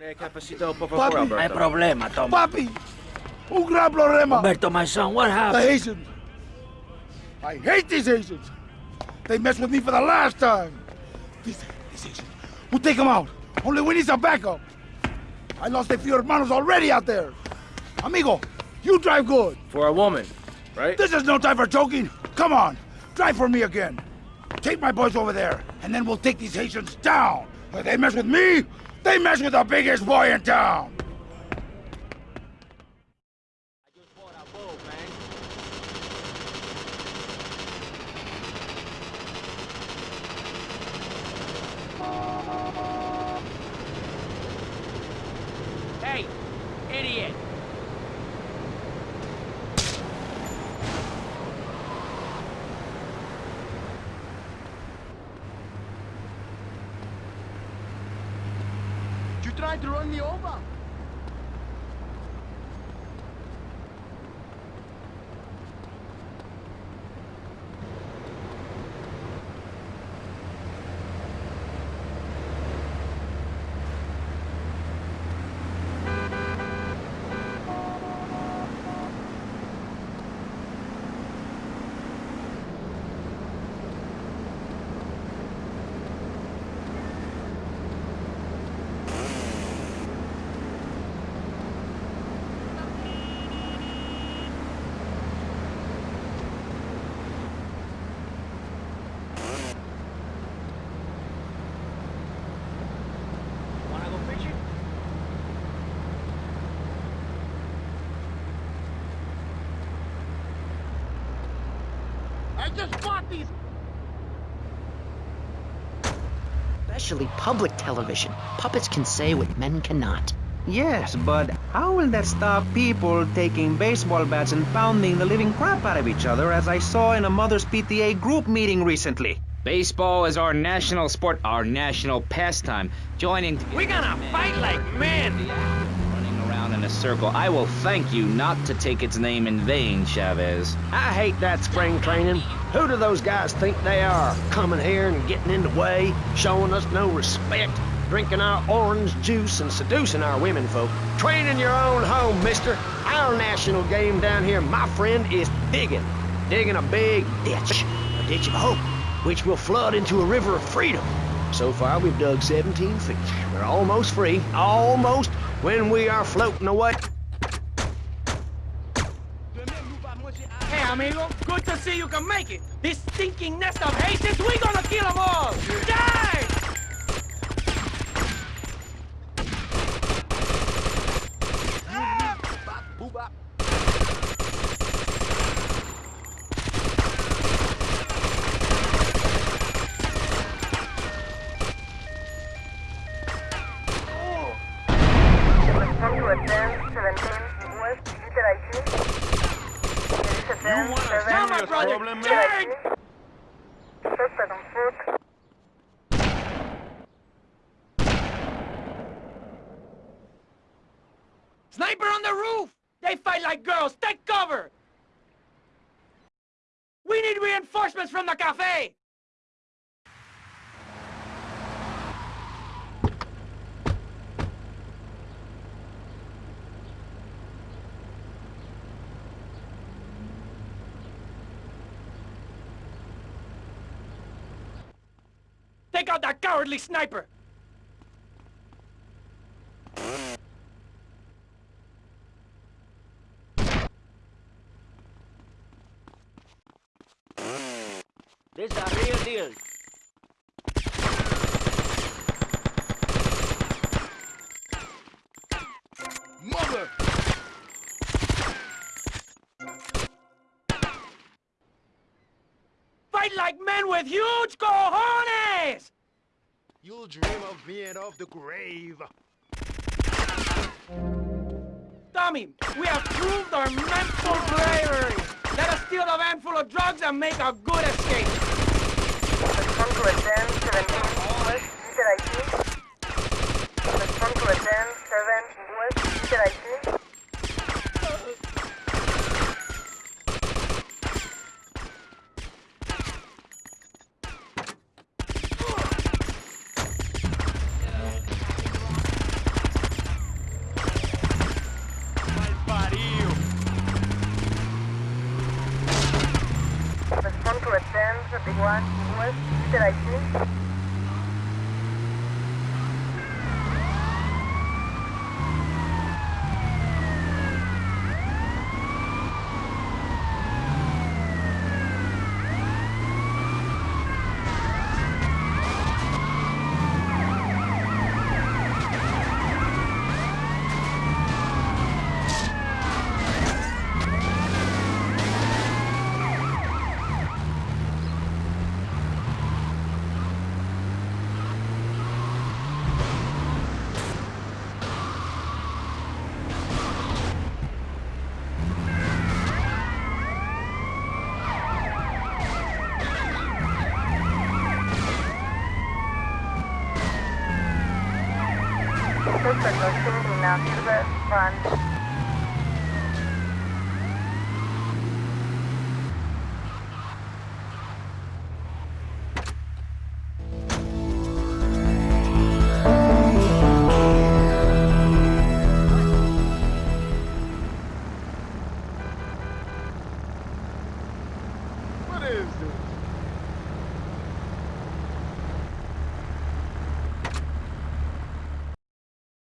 Papi, No hay problema, Tom. papi, un gran problema. Umberto, my son, what happened? The? Haitians. I hate these Haitians. They messed with me for the last time. These, these Haitians. We'll take them out. Only we need some backup. I lost a few hermanos already out there. Amigo, you drive good. For a woman, right? This is no time for joking. Come on, drive for me again. Take my boys over there, and then we'll take these Haitians down. If they mess with me, they mess with the biggest boy in town. Tried to run me over. Just bought these. Especially public television. Puppets can say what men cannot. Yes, but how will that stop people taking baseball bats and pounding the living crap out of each other as I saw in a Mother's PTA group meeting recently? Baseball is our national sport, our national pastime. Joining We're gonna fight like men! running around in a circle. I will thank you not to take its name in vain, Chavez. I hate that spring training. Who do those guys think they are? Coming here and getting in the way, showing us no respect, drinking our orange juice and seducing our women folk. Train in your own home, mister. Our national game down here, my friend, is digging. Digging a big ditch, a ditch of hope, which will flood into a river of freedom. So far, we've dug 17 feet. We're almost free, almost, when we are floating away. Amigo, good to see you can make it. This stinking nest of Haitians, we gonna You wanna Now, my brother, turn! Suspect on foot. Sniper on the roof! They fight like girls, take cover! We need reinforcements from the cafe! Take out that cowardly sniper! This is a real deal. Like men with huge cojones! You'll dream of being of the grave. Tommy, we have proved our mental bravery! Let us steal the van full of drugs and make a good escape! Respond to attend 17 West Utilize. Respond to attend 7 West big one. What did I see? Suspect located now, Silver, run. What is this?